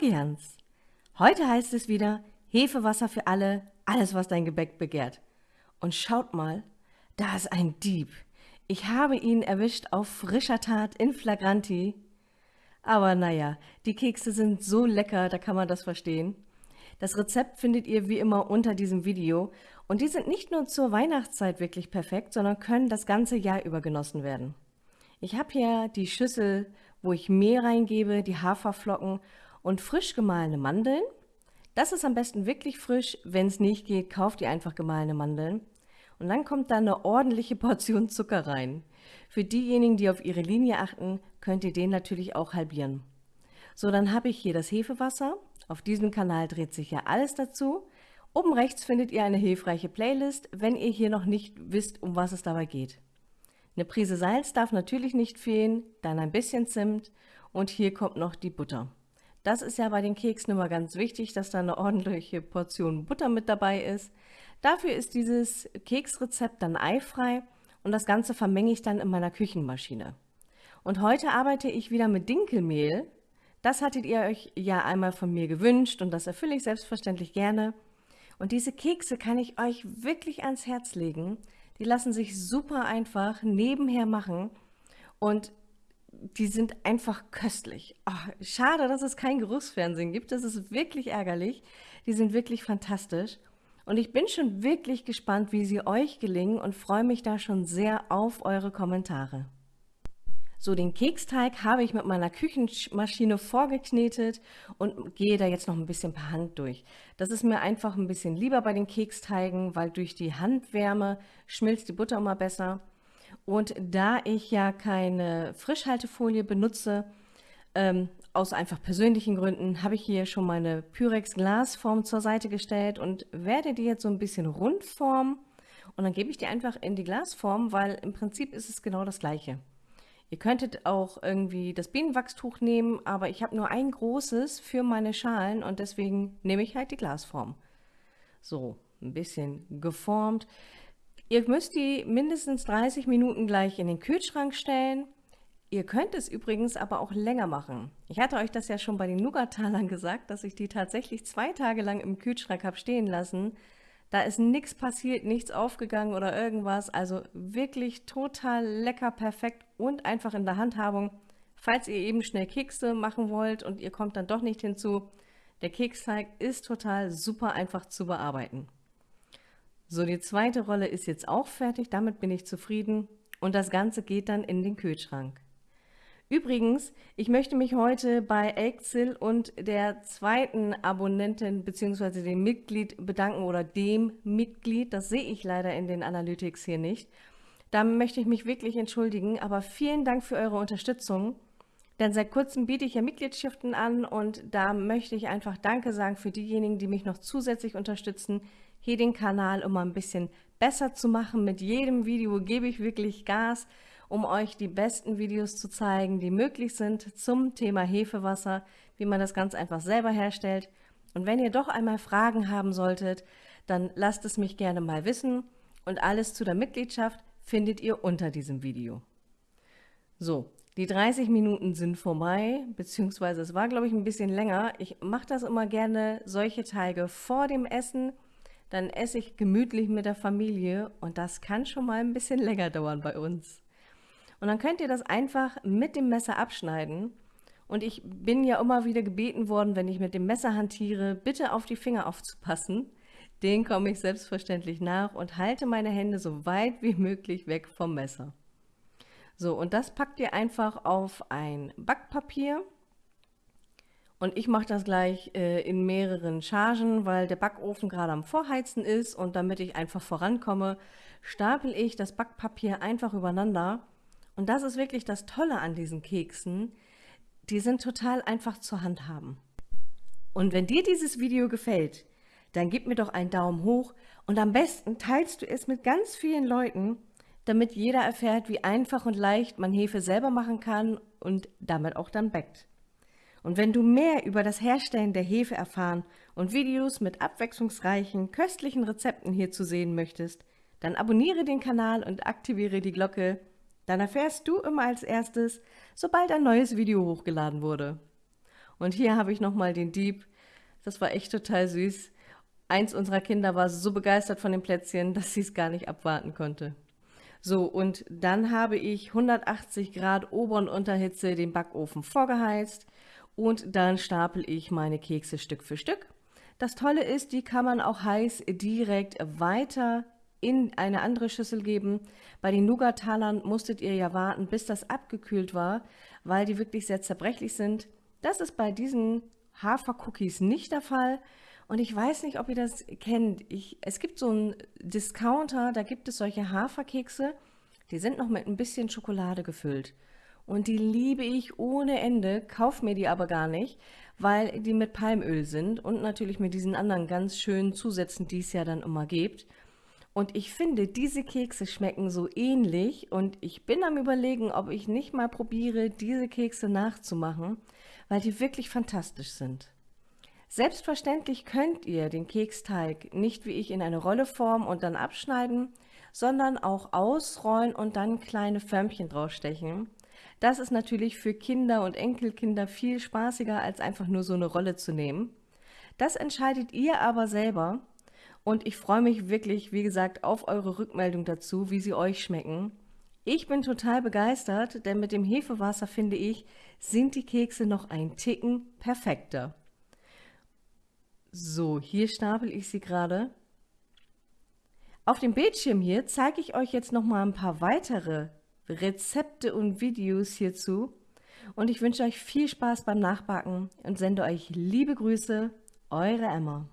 Magians. Heute heißt es wieder Hefewasser für alle, alles was dein Gebäck begehrt. Und schaut mal, da ist ein Dieb. Ich habe ihn erwischt auf frischer Tat in Flagranti. Aber naja, die Kekse sind so lecker, da kann man das verstehen. Das Rezept findet ihr wie immer unter diesem Video und die sind nicht nur zur Weihnachtszeit wirklich perfekt, sondern können das ganze Jahr über genossen werden. Ich habe hier die Schüssel, wo ich Mehl reingebe, die Haferflocken und frisch gemahlene Mandeln. Das ist am besten wirklich frisch. Wenn es nicht geht, kauft ihr einfach gemahlene Mandeln. Und dann kommt da eine ordentliche Portion Zucker rein. Für diejenigen, die auf ihre Linie achten, könnt ihr den natürlich auch halbieren. So, dann habe ich hier das Hefewasser. Auf diesem Kanal dreht sich ja alles dazu. Oben rechts findet ihr eine hilfreiche Playlist, wenn ihr hier noch nicht wisst, um was es dabei geht. Eine Prise Salz darf natürlich nicht fehlen, dann ein bisschen Zimt und hier kommt noch die Butter. Das ist ja bei den Keksen immer ganz wichtig, dass da eine ordentliche Portion Butter mit dabei ist. Dafür ist dieses Keksrezept dann eifrei und das Ganze vermenge ich dann in meiner Küchenmaschine. Und heute arbeite ich wieder mit Dinkelmehl. Das hattet ihr euch ja einmal von mir gewünscht und das erfülle ich selbstverständlich gerne. Und diese Kekse kann ich euch wirklich ans Herz legen, die lassen sich super einfach nebenher machen und die sind einfach köstlich. Oh, schade, dass es kein Geruchsfernsehen gibt. Das ist wirklich ärgerlich. Die sind wirklich fantastisch. Und ich bin schon wirklich gespannt, wie sie euch gelingen und freue mich da schon sehr auf eure Kommentare. So, den Keksteig habe ich mit meiner Küchenmaschine vorgeknetet und gehe da jetzt noch ein bisschen per Hand durch. Das ist mir einfach ein bisschen lieber bei den Keksteigen, weil durch die Handwärme schmilzt die Butter immer besser. Und da ich ja keine Frischhaltefolie benutze, ähm, aus einfach persönlichen Gründen, habe ich hier schon meine Pyrex Glasform zur Seite gestellt und werde die jetzt so ein bisschen rund formen. Und dann gebe ich die einfach in die Glasform, weil im Prinzip ist es genau das gleiche. Ihr könntet auch irgendwie das Bienenwachstuch nehmen, aber ich habe nur ein großes für meine Schalen und deswegen nehme ich halt die Glasform. So, ein bisschen geformt. Ihr müsst die mindestens 30 Minuten gleich in den Kühlschrank stellen. Ihr könnt es übrigens aber auch länger machen. Ich hatte euch das ja schon bei den Nougatalern gesagt, dass ich die tatsächlich zwei Tage lang im Kühlschrank habe stehen lassen, da ist nichts passiert, nichts aufgegangen oder irgendwas. Also wirklich total lecker, perfekt und einfach in der Handhabung. Falls ihr eben schnell Kekse machen wollt und ihr kommt dann doch nicht hinzu, der Keksteig ist total super einfach zu bearbeiten. So, die zweite Rolle ist jetzt auch fertig, damit bin ich zufrieden und das Ganze geht dann in den Kühlschrank. Übrigens, ich möchte mich heute bei Exil und der zweiten Abonnentin bzw. dem Mitglied bedanken oder dem Mitglied, das sehe ich leider in den Analytics hier nicht. Da möchte ich mich wirklich entschuldigen, aber vielen Dank für eure Unterstützung. Denn seit kurzem biete ich ja Mitgliedschaften an und da möchte ich einfach Danke sagen für diejenigen, die mich noch zusätzlich unterstützen, hier den Kanal immer ein bisschen besser zu machen. Mit jedem Video gebe ich wirklich Gas um euch die besten Videos zu zeigen, die möglich sind zum Thema Hefewasser, wie man das ganz einfach selber herstellt. Und wenn ihr doch einmal Fragen haben solltet, dann lasst es mich gerne mal wissen und alles zu der Mitgliedschaft findet ihr unter diesem Video. So, die 30 Minuten sind vorbei, beziehungsweise es war, glaube ich, ein bisschen länger. Ich mache das immer gerne, solche Teige vor dem Essen, dann esse ich gemütlich mit der Familie und das kann schon mal ein bisschen länger dauern bei uns. Und dann könnt ihr das einfach mit dem Messer abschneiden. Und ich bin ja immer wieder gebeten worden, wenn ich mit dem Messer hantiere, bitte auf die Finger aufzupassen. Den komme ich selbstverständlich nach und halte meine Hände so weit wie möglich weg vom Messer. So, und das packt ihr einfach auf ein Backpapier. Und ich mache das gleich äh, in mehreren Chargen, weil der Backofen gerade am Vorheizen ist. Und damit ich einfach vorankomme, stapel ich das Backpapier einfach übereinander und das ist wirklich das Tolle an diesen Keksen. Die sind total einfach zu handhaben. Und wenn dir dieses Video gefällt, dann gib mir doch einen Daumen hoch und am besten teilst du es mit ganz vielen Leuten, damit jeder erfährt, wie einfach und leicht man Hefe selber machen kann und damit auch dann backt. Und wenn du mehr über das Herstellen der Hefe erfahren und Videos mit abwechslungsreichen, köstlichen Rezepten hier zu sehen möchtest, dann abonniere den Kanal und aktiviere die Glocke, dann erfährst du immer als erstes, sobald ein neues Video hochgeladen wurde. Und hier habe ich nochmal den Dieb. Das war echt total süß. Eins unserer Kinder war so begeistert von den Plätzchen, dass sie es gar nicht abwarten konnte. So, und dann habe ich 180 Grad Ober- und Unterhitze den Backofen vorgeheizt und dann stapel ich meine Kekse Stück für Stück. Das Tolle ist, die kann man auch heiß direkt weiter in eine andere Schüssel geben. Bei den Nougat-Talern musstet ihr ja warten, bis das abgekühlt war, weil die wirklich sehr zerbrechlich sind. Das ist bei diesen Hafer-Cookies nicht der Fall. Und ich weiß nicht, ob ihr das kennt. Ich, es gibt so einen Discounter, da gibt es solche Haferkekse, die sind noch mit ein bisschen Schokolade gefüllt. Und die liebe ich ohne Ende, kauf mir die aber gar nicht, weil die mit Palmöl sind und natürlich mit diesen anderen ganz schönen Zusätzen, die es ja dann immer gibt. Und ich finde, diese Kekse schmecken so ähnlich und ich bin am überlegen, ob ich nicht mal probiere, diese Kekse nachzumachen, weil die wirklich fantastisch sind. Selbstverständlich könnt ihr den Keksteig nicht wie ich in eine Rolle formen und dann abschneiden, sondern auch ausrollen und dann kleine Förmchen draufstechen. Das ist natürlich für Kinder und Enkelkinder viel spaßiger, als einfach nur so eine Rolle zu nehmen. Das entscheidet ihr aber selber und ich freue mich wirklich, wie gesagt, auf eure Rückmeldung dazu, wie sie euch schmecken. Ich bin total begeistert, denn mit dem Hefewasser, finde ich, sind die Kekse noch ein Ticken perfekter. So, hier stapel ich sie gerade. Auf dem Bildschirm hier zeige ich euch jetzt noch mal ein paar weitere Rezepte und Videos hierzu. Und ich wünsche euch viel Spaß beim Nachbacken und sende euch liebe Grüße, eure Emma.